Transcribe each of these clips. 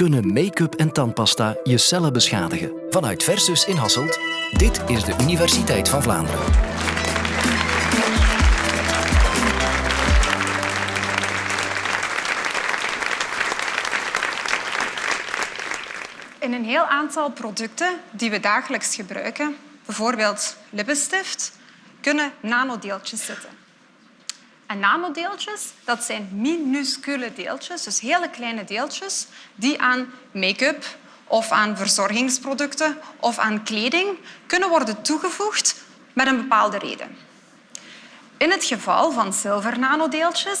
kunnen make-up en tandpasta je cellen beschadigen. Vanuit Versus in Hasselt, dit is de Universiteit van Vlaanderen. In een heel aantal producten die we dagelijks gebruiken, bijvoorbeeld lippenstift, kunnen nanodeeltjes zitten. Nanodeeltjes dat zijn minuscule deeltjes, dus hele kleine deeltjes, die aan make-up of aan verzorgingsproducten of aan kleding kunnen worden toegevoegd met een bepaalde reden. In het geval van zilvernanodeeltjes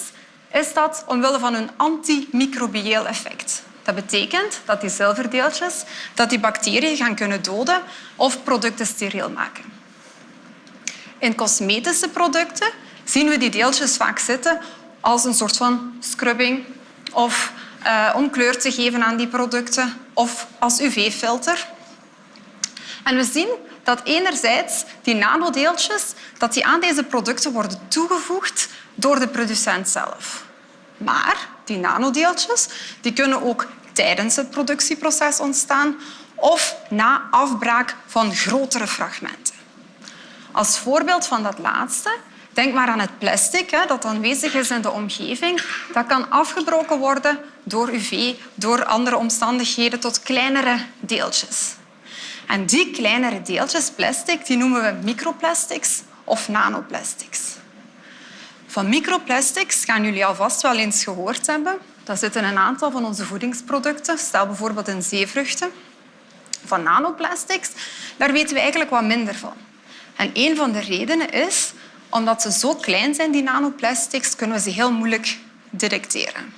is dat omwille van hun antimicrobieel effect. Dat betekent dat die zilverdeeltjes dat die bacteriën gaan kunnen doden of producten steriel maken. In cosmetische producten zien we die deeltjes vaak zitten als een soort van scrubbing of uh, om kleur te geven aan die producten of als UV-filter. En we zien dat enerzijds die nanodeeltjes dat die aan deze producten worden toegevoegd door de producent zelf. Maar die nanodeeltjes die kunnen ook tijdens het productieproces ontstaan of na afbraak van grotere fragmenten. Als voorbeeld van dat laatste, denk maar aan het plastic hè, dat aanwezig is in de omgeving. Dat kan afgebroken worden door UV, door andere omstandigheden, tot kleinere deeltjes. En die kleinere deeltjes plastic die noemen we microplastics of nanoplastics. Van microplastics gaan jullie alvast wel eens gehoord hebben. Dat zitten een aantal van onze voedingsproducten. Stel bijvoorbeeld in zeevruchten. Van nanoplastics, daar weten we eigenlijk wat minder van. En een van de redenen is omdat ze zo klein zijn, die nanoplastics, kunnen we ze heel moeilijk detecteren.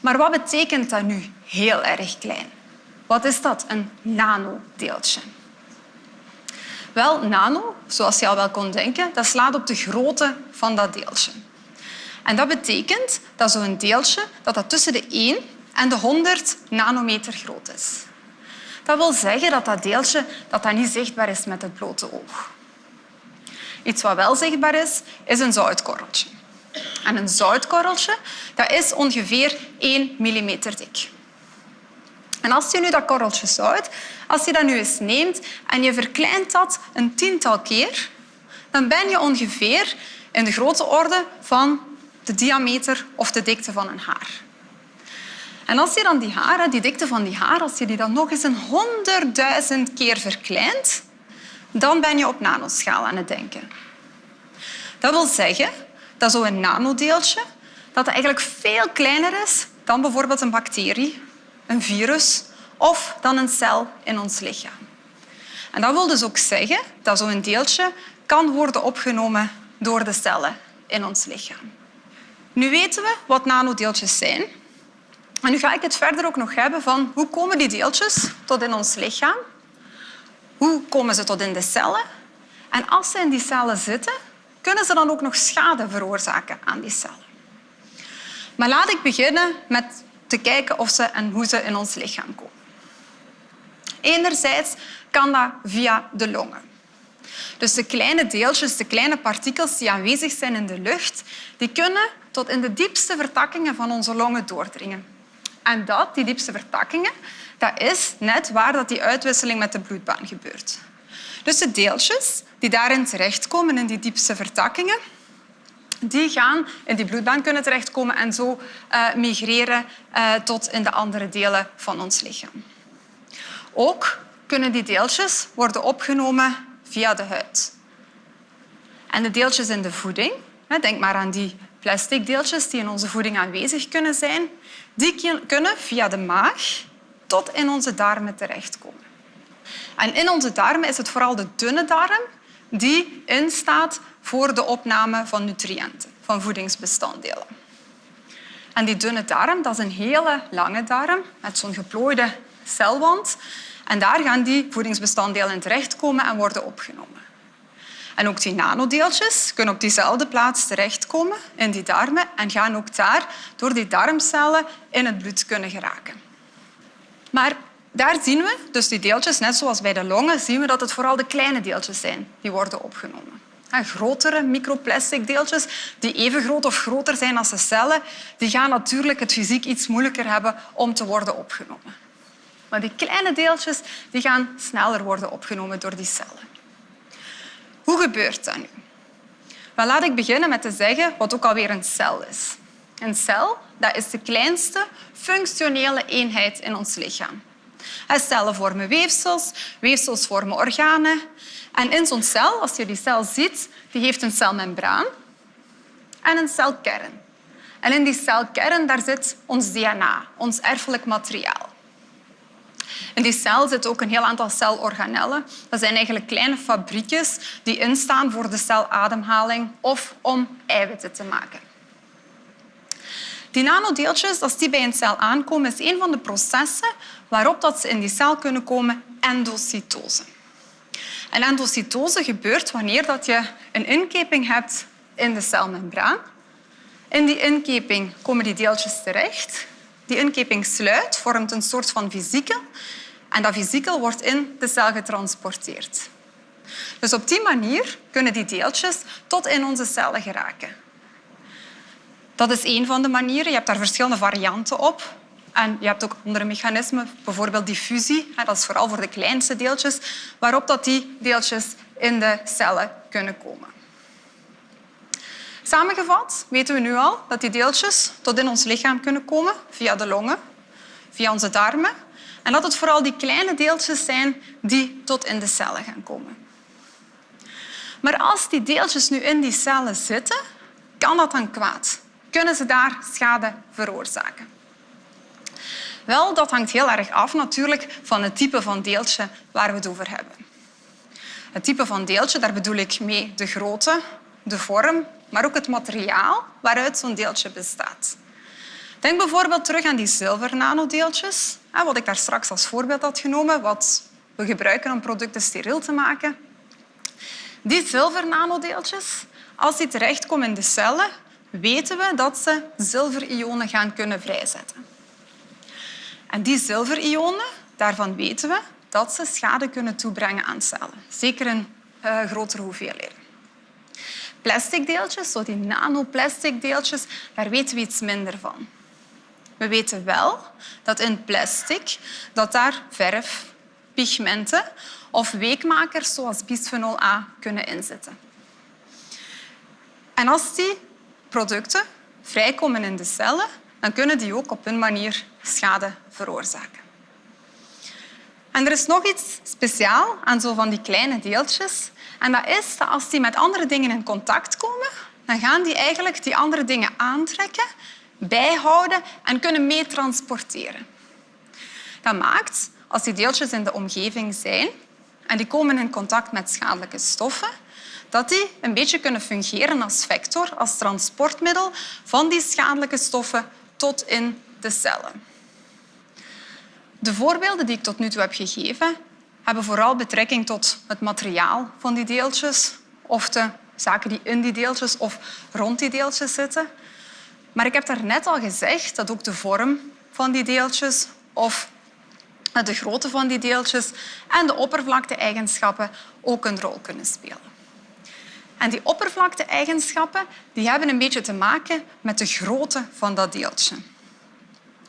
Maar wat betekent dat nu heel erg klein? Wat is dat, een nanodeeltje? Wel, nano, zoals je al wel kon denken, dat slaat op de grootte van dat deeltje. En dat betekent dat zo'n deeltje dat dat tussen de 1 en de 100 nanometer groot is. Dat wil zeggen dat dat deeltje dat dat niet zichtbaar is met het blote oog. Iets wat wel zichtbaar is, is een zoutkorreltje. En een zoutkorreltje dat is ongeveer 1 mm dik. En als je nu dat korreltje zout, als je dat nu eens neemt en je verkleint dat een tiental keer, dan ben je ongeveer in de grote orde van de diameter of de dikte van een haar. En als je dan die haren, die dikte van die haar, als je die dan nog eens een honderdduizend keer verkleint, dan ben je op nanoschaal aan het denken. Dat wil zeggen dat zo'n nanodeeltje dat eigenlijk veel kleiner is dan bijvoorbeeld een bacterie, een virus of dan een cel in ons lichaam. En dat wil dus ook zeggen dat zo'n deeltje kan worden opgenomen door de cellen in ons lichaam. Nu weten we wat nanodeeltjes zijn. En nu ga ik het verder ook nog hebben van hoe komen die deeltjes tot in ons lichaam hoe komen ze tot in de cellen? En als ze in die cellen zitten, kunnen ze dan ook nog schade veroorzaken aan die cellen. Maar laat ik beginnen met te kijken of ze en hoe ze in ons lichaam komen. Enerzijds kan dat via de longen. Dus de kleine deeltjes, de kleine partikels die aanwezig zijn in de lucht, die kunnen tot in de diepste vertakkingen van onze longen doordringen. En dat, die diepste vertakkingen, dat is net waar dat die uitwisseling met de bloedbaan gebeurt. Dus de deeltjes die daarin terechtkomen, in die diepste vertakkingen, die gaan in die bloedbaan kunnen terechtkomen en zo uh, migreren uh, tot in de andere delen van ons lichaam. Ook kunnen die deeltjes worden opgenomen via de huid. En de deeltjes in de voeding, denk maar aan die plastic deeltjes die in onze voeding aanwezig kunnen zijn, die kunnen via de maag tot in onze darmen terechtkomen. En in onze darmen is het vooral de dunne darm die instaat voor de opname van nutriënten, van voedingsbestanddelen. En die dunne darm dat is een hele lange darm met zo'n geplooide celwand. En daar gaan die voedingsbestanddelen terechtkomen en worden opgenomen. En ook die nanodeeltjes kunnen op diezelfde plaats terechtkomen in die darmen en gaan ook daar door die darmcellen in het bloed kunnen geraken. Maar daar zien we, dus die deeltjes, net zoals bij de longen, zien we dat het vooral de kleine deeltjes zijn die worden opgenomen. grotere microplastic deeltjes die even groot of groter zijn als de cellen, die gaan natuurlijk het fysiek iets moeilijker hebben om te worden opgenomen. Maar die kleine deeltjes die gaan sneller worden opgenomen door die cellen. Hoe gebeurt dat nu? Wel, laat ik beginnen met te zeggen wat ook alweer een cel is. Een cel dat is de kleinste functionele eenheid in ons lichaam. Cellen vormen weefsels, weefsels vormen organen. En in zo'n cel, als je die cel ziet, die heeft een celmembraan en een celkern. En in die celkern daar zit ons DNA, ons erfelijk materiaal. In die cel zit ook een heel aantal celorganellen. Dat zijn eigenlijk kleine fabriekjes die instaan voor de celademhaling of om eiwitten te maken. Die nanodeeltjes, als die bij een cel aankomen, is een van de processen waarop dat ze in die cel kunnen komen endocytose. En endocytose gebeurt wanneer dat je een inkeping hebt in de celmembraan. In die inkeping komen die deeltjes terecht. Die inkeping sluit, vormt een soort van vesiekel. En dat vesiekel wordt in de cel getransporteerd. Dus op die manier kunnen die deeltjes tot in onze cellen geraken. Dat is één van de manieren. Je hebt daar verschillende varianten op. En je hebt ook andere mechanismen, bijvoorbeeld diffusie. Dat is vooral voor de kleinste deeltjes, waarop dat die deeltjes in de cellen kunnen komen. Samengevat weten we nu al dat die deeltjes tot in ons lichaam kunnen komen via de longen, via onze darmen. En dat het vooral die kleine deeltjes zijn die tot in de cellen gaan komen. Maar als die deeltjes nu in die cellen zitten, kan dat dan kwaad? Kunnen ze daar schade veroorzaken? Wel, dat hangt heel erg af natuurlijk van het type van deeltje waar we het over hebben. Het type van deeltje, daar bedoel ik mee de grootte, de vorm, maar ook het materiaal waaruit zo'n deeltje bestaat. Denk bijvoorbeeld terug aan die zilvernanodeeltjes, wat ik daar straks als voorbeeld had genomen, wat we gebruiken om producten steriel te maken. Die zilvernanodeeltjes, als die terechtkomen in de cellen, weten we dat ze zilverionen gaan kunnen vrijzetten. En die zilverionen, daarvan weten we dat ze schade kunnen toebrengen aan cellen. Zeker in uh, grotere hoeveelheden. Plastic deeltjes, zo die nanoplastic deeltjes, daar weten we iets minder van. We weten wel dat in plastic dat daar verf, pigmenten of weekmakers zoals bisphenol A kunnen inzitten. En als die producten vrijkomen in de cellen, dan kunnen die ook op hun manier schade veroorzaken. En er is nog iets speciaals aan zo van die kleine deeltjes. En dat is dat als die met andere dingen in contact komen, dan gaan die eigenlijk die andere dingen aantrekken, bijhouden en kunnen meetransporteren. Dat maakt, als die deeltjes in de omgeving zijn en die komen in contact met schadelijke stoffen, dat die een beetje kunnen fungeren als vector, als transportmiddel van die schadelijke stoffen tot in de cellen. De voorbeelden die ik tot nu toe heb gegeven, hebben vooral betrekking tot het materiaal van die deeltjes of de zaken die in die deeltjes of rond die deeltjes zitten. Maar ik heb daarnet al gezegd dat ook de vorm van die deeltjes of de grootte van die deeltjes en de oppervlakte-eigenschappen ook een rol kunnen spelen. En die oppervlakte-eigenschappen die hebben een beetje te maken met de grootte van dat deeltje.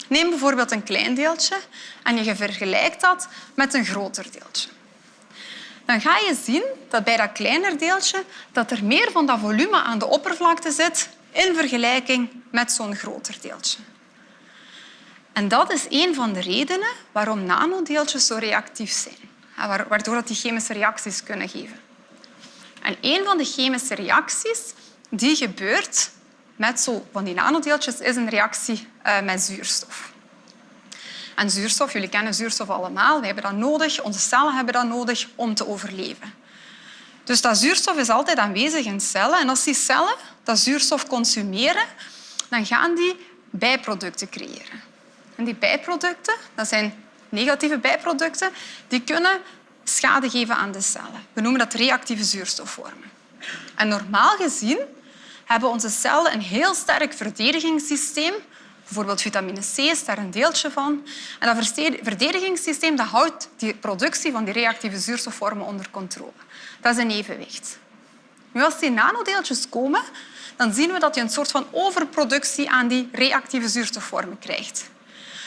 Neem bijvoorbeeld een klein deeltje en je vergelijkt dat met een groter deeltje. Dan ga je zien dat bij dat kleiner deeltje dat er meer van dat volume aan de oppervlakte zit in vergelijking met zo'n groter deeltje. En dat is een van de redenen waarom nanodeeltjes zo reactief zijn, waardoor die chemische reacties kunnen geven. En een van de chemische reacties die gebeurt met zo van die nanodeeltjes is een reactie eh, met zuurstof. En zuurstof, jullie kennen zuurstof allemaal, we hebben dat nodig, onze cellen hebben dat nodig om te overleven. Dus dat zuurstof is altijd aanwezig in cellen en als die cellen dat zuurstof consumeren, dan gaan die bijproducten creëren. En die bijproducten, dat zijn negatieve bijproducten, die kunnen schade geven aan de cellen. We noemen dat reactieve zuurstofvormen. En normaal gezien hebben onze cellen een heel sterk verdedigingssysteem. Bijvoorbeeld vitamine C is daar een deeltje van. En dat verdedigingssysteem dat houdt die productie van die reactieve zuurstofvormen onder controle. Dat is een evenwicht. Nu, als die nanodeeltjes komen, dan zien we dat je een soort van overproductie aan die reactieve zuurstofvormen krijgt.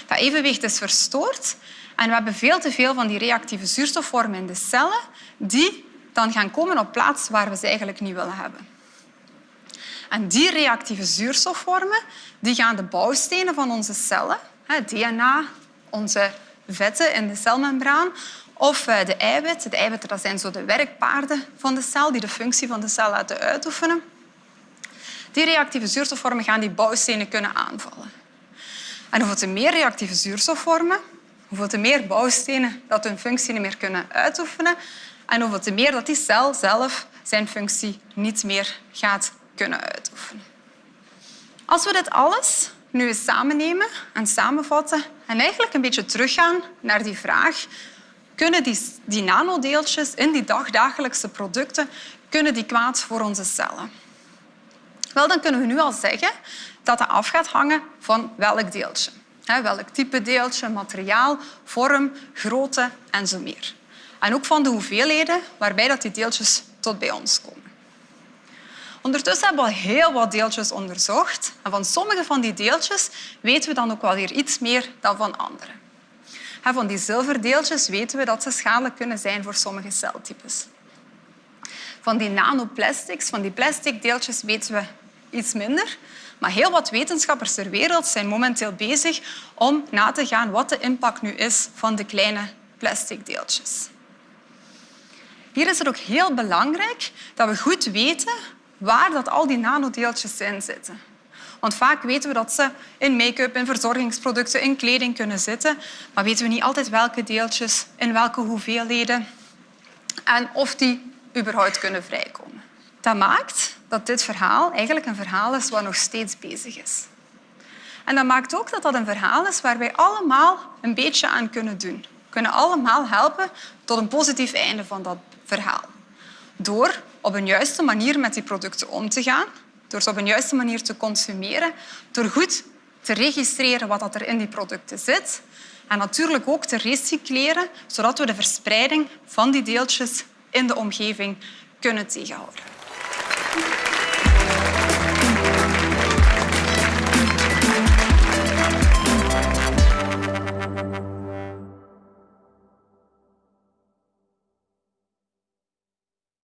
Dat evenwicht is verstoord en we hebben veel te veel van die reactieve zuurstofvormen in de cellen die dan gaan komen op plaats waar we ze eigenlijk niet willen hebben. En die reactieve zuurstofvormen die gaan de bouwstenen van onze cellen, DNA, onze vetten in de celmembraan of eh, de eiwitten. De eiwitten dat zijn zo de werkpaarden van de cel die de functie van de cel laten uitoefenen. Die reactieve zuurstofvormen gaan die bouwstenen kunnen aanvallen. En hoeveel te meer reactieve zuurstofvormen, hoeveel te meer bouwstenen dat hun functie niet meer kunnen uitoefenen en hoeveel te meer dat die cel zelf zijn functie niet meer gaat kunnen uitoefenen. Als we dit alles nu eens samennemen en samenvatten en eigenlijk een beetje teruggaan naar die vraag kunnen die, die nanodeeltjes in die dagdagelijkse producten kunnen die kwaad voor onze cellen? Wel, dan kunnen we nu al zeggen dat dat af gaat hangen van welk deeltje. welk type deeltje, materiaal, vorm, grootte en zo meer. En ook van de hoeveelheden waarbij dat die deeltjes tot bij ons komen. Ondertussen hebben we al heel wat deeltjes onderzocht. En van sommige van die deeltjes weten we dan ook wel weer iets meer dan van andere. Van die zilverdeeltjes weten we dat ze schadelijk kunnen zijn voor sommige celtypes. Van die nanoplastics, van die plastic deeltjes, weten we iets minder. Maar heel wat wetenschappers ter wereld zijn momenteel bezig om na te gaan wat de impact nu is van de kleine plastic deeltjes. Hier is het ook heel belangrijk dat we goed weten waar dat al die nanodeeltjes in zitten. Want vaak weten we dat ze in make-up, in verzorgingsproducten, in kleding kunnen zitten, maar weten we niet altijd welke deeltjes, in welke hoeveelheden en of die überhaupt kunnen vrijkomen. Dat maakt dat dit verhaal eigenlijk een verhaal is wat nog steeds bezig is. En dat maakt ook dat dat een verhaal is waar wij allemaal een beetje aan kunnen doen. We kunnen allemaal helpen tot een positief einde van dat verhaal. Door op een juiste manier met die producten om te gaan, door ze op een juiste manier te consumeren, door goed te registreren wat er in die producten zit en natuurlijk ook te recycleren, zodat we de verspreiding van die deeltjes in de omgeving kunnen tegenhouden. Thank you.